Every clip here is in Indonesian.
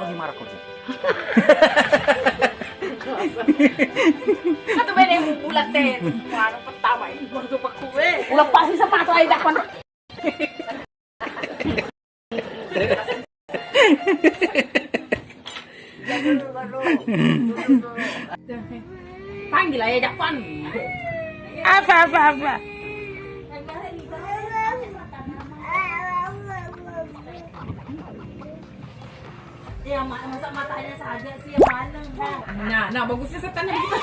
lagi marah kok. Ato ba yung bulat eh? Parang pertama ini baru pa kue. Ulang pasti sepatu ay dakpan. Panggil aja dakpan. Apa apa apa? Ya, masa matanya saja sih yang mana? Nah, nah bagusnya setan gitu.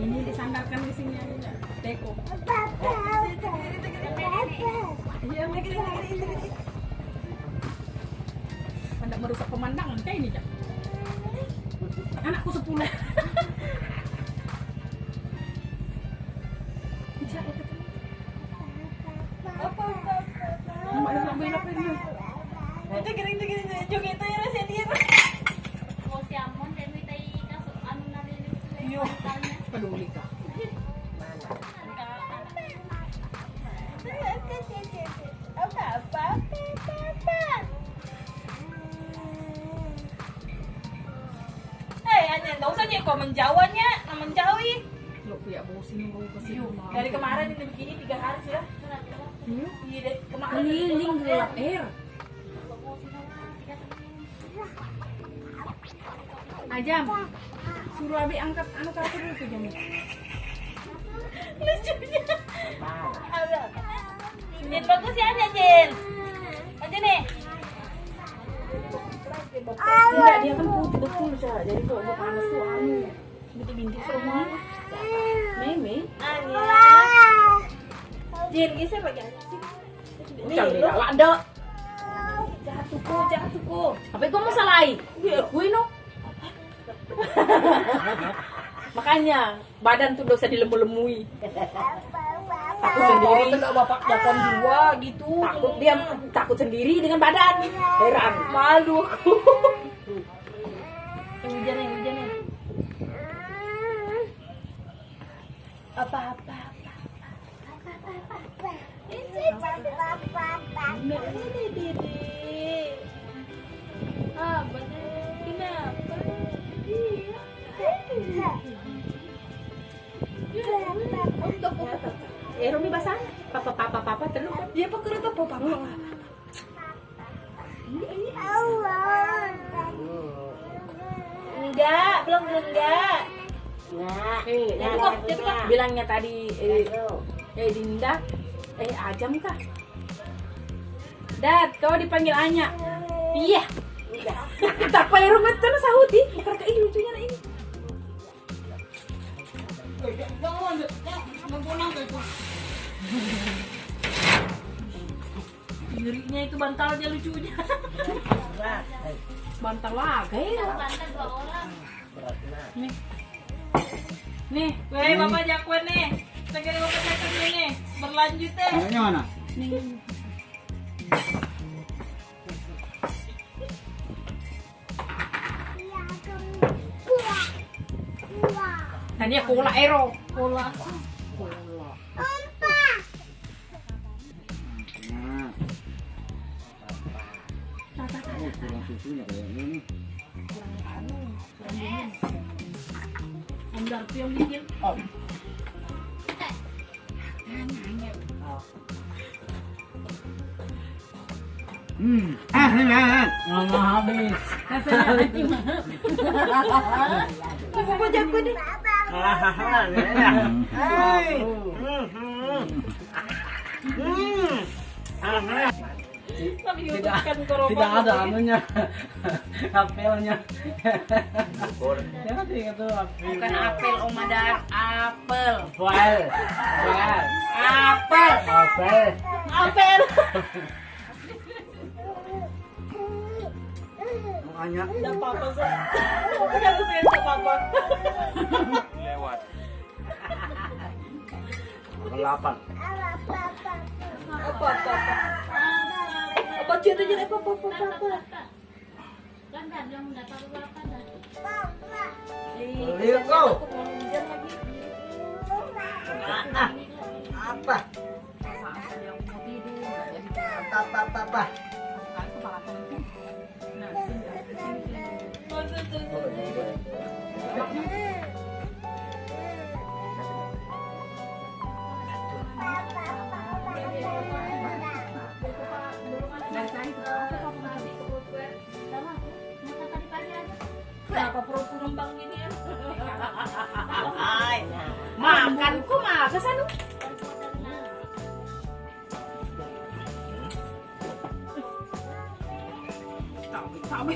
Ini disandarkan di sini aja. Teko. Iya, lagi Anda merusak pemandangan kayak ini, Cak. Anakku sepuluh. Peduli apa. Eh, nggak usah kok menjauhi. Lo punya sini. Dari kemarin ini begini tiga hari sudah. Iya dari kemarin. Keliling gelap air. Ajam, suruh Abi angkat anu kartu dulu tuh jamnya. Lucunya. Jin bagus ya aja Jin. Aja nih. Enggak, dia kan putih betul, Cak. Jadi kalau udah panas tuh anu. Bintik-bintik semua. Meme. Anya. Jin bisa pakai sih. Ucap di dalam ada. Jatuh kok, jatuh kok. Apa kau mau salahin? Gue no. Makanya badan tuh dosa dilemu-lemui. Takut sendiri. Tidak bapak dua gitu. Takut dia takut sendiri dengan badan. Heran. Malu aku. terus. Dia apa papa? Enggak, belum belum enggak. Eh, Jatuh nah, kok, jatuh kok. bilangnya tadi eh, eh Dinda, eh Ajam kah? Dad, kau dipanggil Anya. Iya. Tak payah rumah terus sahuti. Bukan ke ini lucunya nah ini. Ngerinya itu bantalnya lucunya. Bantal laga ya. Nih. Nih, Weh, Bapak Jakwen nih. Segera Bapak Jakwen nih. Berlanjut deh. Namanya mana? nih. Tadi aku cola aero. Cola. Oh, kurang susunya kayaknya nih. Andar tuh yang bikin. Oh. Hmm. Ah, ini nah. Habis. Nih. Kan korban. Tidak ada anunya apelnya ya itu apel Bukan apel, Om Adar. Apel. apel apel Apel. apel Apel. makanya Enggak apa-apa sih. Udah bisa enggak apa-apa. delapan Apa apa apa. Apa cerita jadi apa apa apa apa. Hujan lagi. apa Yang mau tidur. Apa? Nah, sini, Kenapa pura-pura bang gini ya? Makan ku mah ke sana. Tahu, tahu.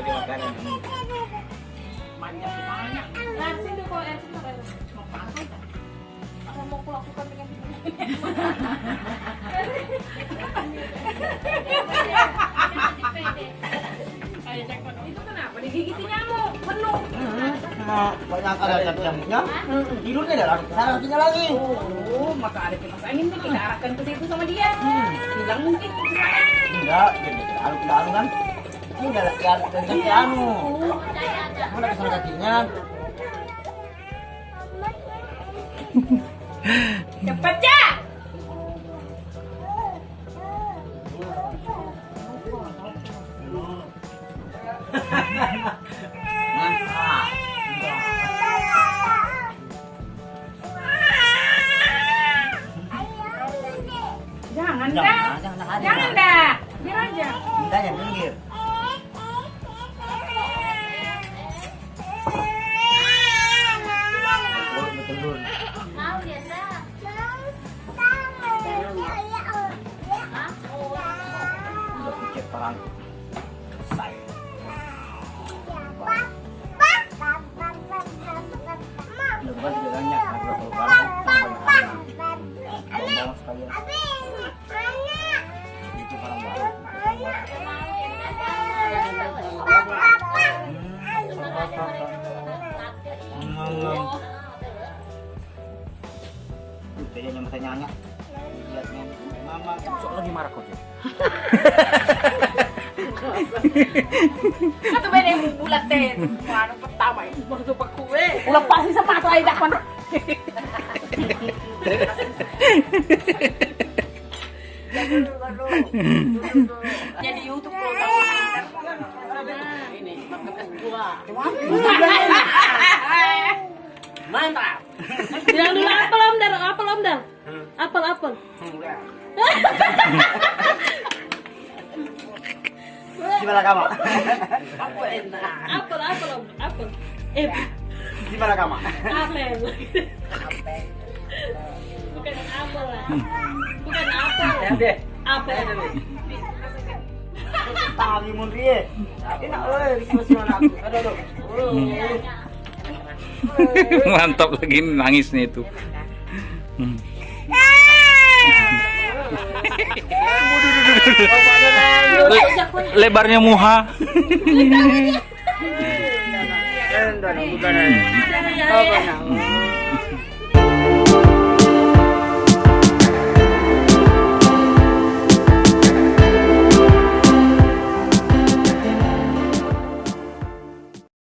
Tahu dia makanan. Banyak sih banyak. Air sini air. Mau pakai kan? Apa mau kulakukan dengan Itu kenapa digigiti nyamuk? Penuh. Nah, banyak ada nyamuknya. Tidurnya ada kakinya lagi. Oh, maka ada kipas angin nih kita arahkan ke situ sama dia. Hilang mungkin. Enggak, jadi anu tidak anu kan. Udah ya dari kaki anu. Mana ke sana kakinya? Cepet ya. Jangan Jangan, dah. jangan ada. Jangan dah. Biar aja. Yang betul. Mau dia dah. Udah picit perang. Selesai. Mama, sok lagi marah kok. Beda yang bulat deh. Mana pertama itu baru pak kue. Lepas si sepatu aja dakwan. Jadi YouTube program. Ini gua. Mantap. Bilang dulu apel om dar, apel om dar. Apel apel. Gimana kamu? Aku enak. Apel apel om, apel. Eh, Gimana kamu? apel. Bukan apel lah. Bukan apel. deh. Apel. Tali mun rie. Enak euy, masih mana aku. Aduh aduh. Mantap lagi nangisnya itu. Hmm. Le- lebarnya muha.